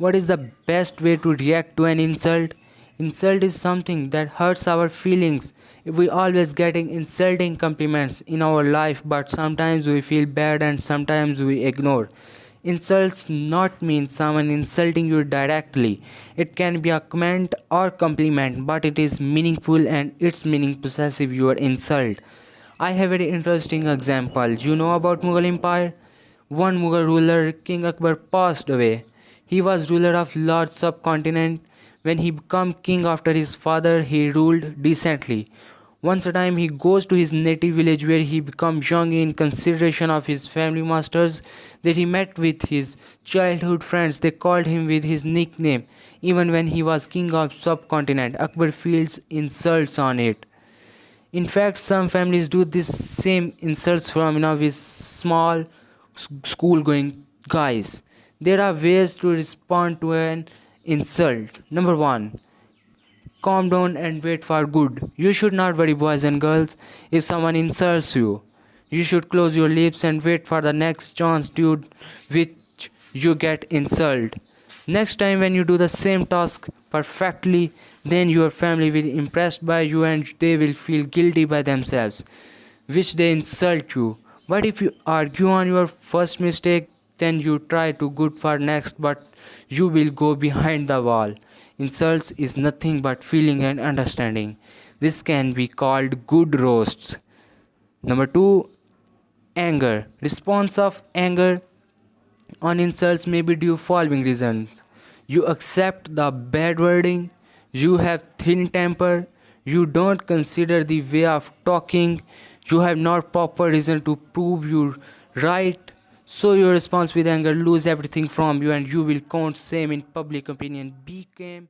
What is the best way to react to an insult? Insult is something that hurts our feelings. We always getting insulting compliments in our life, but sometimes we feel bad and sometimes we ignore. Insults not mean someone insulting you directly. It can be a comment or compliment, but it is meaningful and its meaning possessive your insult. I have a very interesting example. You know about Mughal Empire? One Mughal ruler, King Akbar, passed away. He was ruler of large subcontinent. When he became king after his father, he ruled decently. Once a time he goes to his native village where he becomes young in consideration of his family masters that he met with his childhood friends. They called him with his nickname. Even when he was king of subcontinent, Akbar feels insults on it. In fact, some families do this same insults from know with small school going guys. There are ways to respond to an insult. Number one, calm down and wait for good. You should not worry, boys and girls, if someone insults you. You should close your lips and wait for the next chance to which you get insult. Next time when you do the same task perfectly, then your family will be impressed by you and they will feel guilty by themselves, which they insult you. But if you argue on your first mistake, then you try to good for next but you will go behind the wall. Insults is nothing but feeling and understanding. This can be called good roasts. Number 2 anger. Response of anger on insults may be due following reasons. You accept the bad wording. You have thin temper. You don't consider the way of talking. You have not proper reason to prove you right so your response with anger lose everything from you and you will count same in public opinion. Be calm